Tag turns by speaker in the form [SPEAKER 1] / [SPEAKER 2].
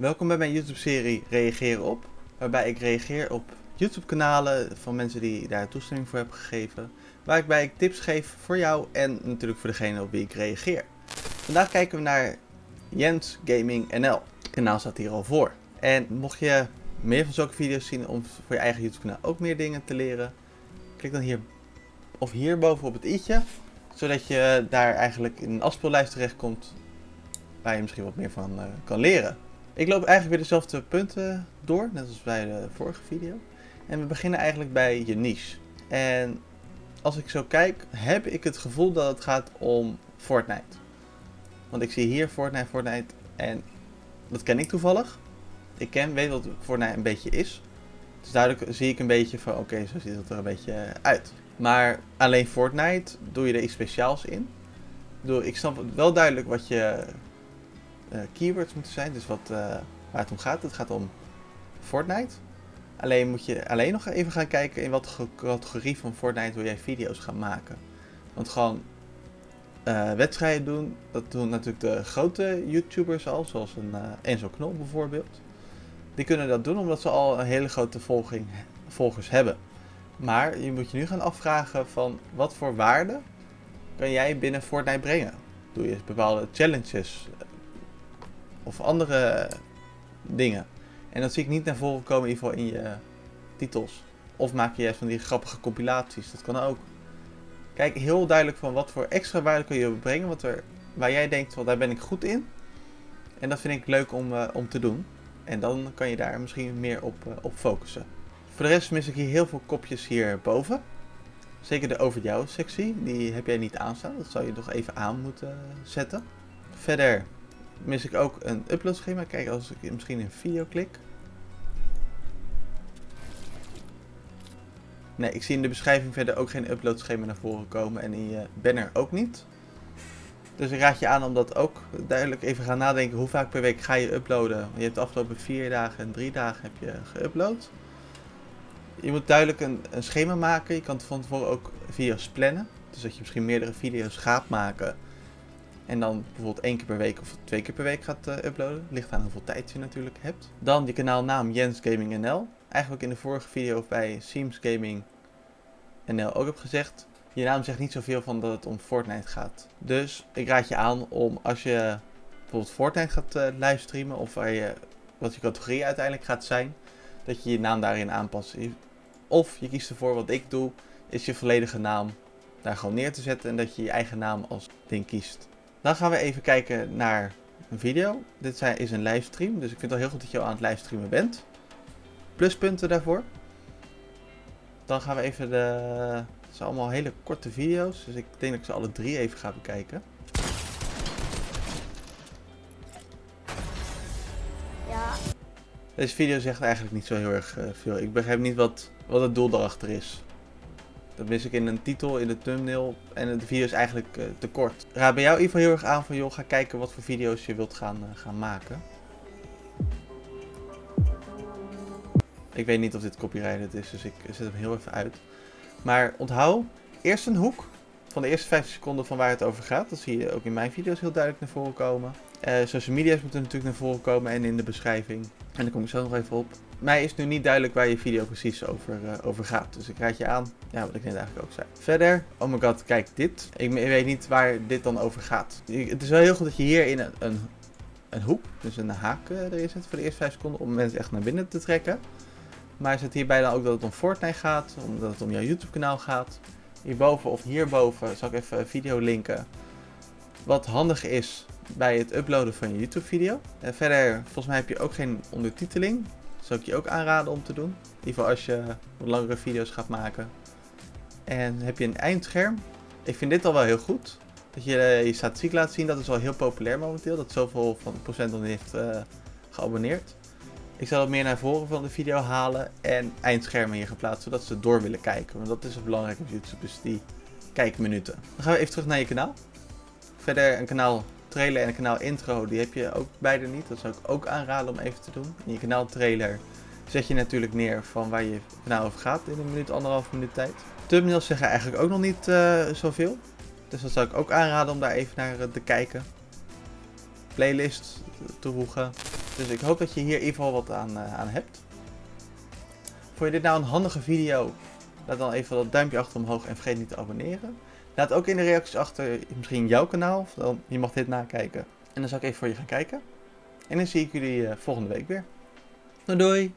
[SPEAKER 1] Welkom bij mijn YouTube-serie Reageer op, waarbij ik reageer op YouTube-kanalen van mensen die daar toestemming voor hebben gegeven, waarbij ik tips geef voor jou en natuurlijk voor degene op wie ik reageer. Vandaag kijken we naar Jens Gaming NL. Het kanaal staat hier al voor. En mocht je meer van zulke video's zien om voor je eigen YouTube-kanaal ook meer dingen te leren, klik dan hier of hierboven op het i'tje, zodat je daar eigenlijk in een afspeellijst terechtkomt waar je misschien wat meer van uh, kan leren. Ik loop eigenlijk weer dezelfde punten door, net als bij de vorige video. En we beginnen eigenlijk bij je niche. En als ik zo kijk, heb ik het gevoel dat het gaat om Fortnite. Want ik zie hier Fortnite, Fortnite en dat ken ik toevallig. Ik ken, weet wat Fortnite een beetje is. Dus duidelijk zie ik een beetje van oké, zo ziet het er een beetje uit. Maar alleen Fortnite, doe je er iets speciaals in? Ik snap wel duidelijk wat je keywords moeten zijn. Dus wat, uh, waar het om gaat. Het gaat om Fortnite. Alleen moet je alleen nog even gaan kijken in wat categorie van Fortnite wil jij video's gaan maken. Want gewoon uh, wedstrijden doen, dat doen natuurlijk de grote YouTubers al, zoals een Enzo Knol bijvoorbeeld. Die kunnen dat doen omdat ze al een hele grote volging, volgers hebben. Maar je moet je nu gaan afvragen van wat voor waarde kan jij binnen Fortnite brengen? Doe je bepaalde challenges? Of andere dingen. En dat zie ik niet naar voren komen in ieder geval in je titels. Of maak je juist van die grappige compilaties, dat kan ook. Kijk heel duidelijk van wat voor extra waarde kun je brengen, wat er, waar jij denkt, wel, daar ben ik goed in. En dat vind ik leuk om, uh, om te doen. En dan kan je daar misschien meer op, uh, op focussen. Voor de rest mis ik hier heel veel kopjes hierboven. Zeker de over jou sectie, die heb jij niet aanstaan. Dat zou je nog even aan moeten zetten. Verder mis ik ook een uploadschema. Kijk, als ik misschien een video klik. Nee, ik zie in de beschrijving verder ook geen uploadschema naar voren komen. En in je banner ook niet. Dus ik raad je aan om dat ook duidelijk even gaan nadenken. Hoe vaak per week ga je uploaden? Je hebt de afgelopen vier dagen en drie dagen heb je geüpload. Je moet duidelijk een, een schema maken. Je kan van tevoren ook video's plannen. Dus dat je misschien meerdere video's gaat maken. En dan bijvoorbeeld één keer per week of twee keer per week gaat uh, uploaden. Ligt aan hoeveel tijd je natuurlijk hebt. Dan je kanaalnaam Jens Gaming NL. Eigenlijk in de vorige video bij Seams Gaming NL ook heb gezegd. Je naam zegt niet zoveel van dat het om Fortnite gaat. Dus ik raad je aan om als je bijvoorbeeld Fortnite gaat uh, livestreamen. Of waar je, wat je categorie uiteindelijk gaat zijn. Dat je je naam daarin aanpast. Of je kiest ervoor wat ik doe. Is je volledige naam daar gewoon neer te zetten. En dat je je eigen naam als ding kiest. Dan gaan we even kijken naar een video. Dit is een livestream, dus ik vind het al heel goed dat je al aan het livestreamen bent. Pluspunten daarvoor. Dan gaan we even de... Het zijn allemaal hele korte video's, dus ik denk dat ik ze alle drie even ga bekijken.
[SPEAKER 2] Ja.
[SPEAKER 1] Deze video zegt eigenlijk niet zo heel erg uh, veel. Ik begrijp niet wat, wat het doel daarachter is. Dat mis ik in een titel, in de thumbnail. En de video is eigenlijk uh, te kort. Raad bij jou geval heel erg aan van joh, ga kijken wat voor video's je wilt gaan, uh, gaan maken. Ik weet niet of dit copyrighted is, dus ik zet hem heel even uit. Maar onthoud eerst een hoek van de eerste 5 seconden van waar het over gaat. Dat zie je ook in mijn video's heel duidelijk naar voren komen. Uh, social media's moeten natuurlijk naar voren komen en in de beschrijving. En daar kom ik zo nog even op. Mij is nu niet duidelijk waar je video precies over, uh, over gaat. Dus ik raad je aan, ja, wat ik net eigenlijk ook zei. Verder, oh my god, kijk dit. Ik, weet niet waar dit dan over gaat. Het is wel heel goed dat je hier in een, een, een hoek, dus een haak uh, erin zet voor de eerste 5 seconden. Om mensen echt naar binnen te trekken. Maar zet hierbij dan ook dat het om Fortnite gaat. Omdat het om jouw YouTube kanaal gaat. Hierboven of hierboven zal ik even een video linken. Wat handig is bij het uploaden van je YouTube video. En verder, volgens mij heb je ook geen ondertiteling. Dat zou ik je ook aanraden om te doen. In ieder geval als je wat langere video's gaat maken. En heb je een eindscherm. Ik vind dit al wel heel goed. Dat je eh, je statistiek laat zien. Dat is wel heel populair momenteel. Dat zoveel van procent dan heeft uh, geabonneerd. Ik zal het meer naar voren van de video halen en eindschermen hier geplaatst, zodat ze door willen kijken. Want dat is het belangrijke op YouTube, dus die kijkminuten. Dan gaan we even terug naar je kanaal. Verder een kanaal trailer en een kanaal intro, die heb je ook beide niet. Dat zou ik ook aanraden om even te doen. In je kanaal trailer zet je natuurlijk neer van waar je kanaal over gaat in een minuut, anderhalf minuut tijd. Thumbnails zeggen eigenlijk ook nog niet uh, zoveel. Dus dat zou ik ook aanraden om daar even naar uh, te kijken. Playlist toevoegen. Dus ik hoop dat je hier in ieder geval wat aan, eh, aan hebt. Vond je dit nou een handige video? Laat dan even dat duimpje achter omhoog en vergeet niet te abonneren. Laat ook in de reacties achter misschien jouw kanaal, of dan, je mag dit nakijken. En dan zal ik even voor je gaan kijken. En dan zie ik jullie uh, volgende week weer. Doei doei!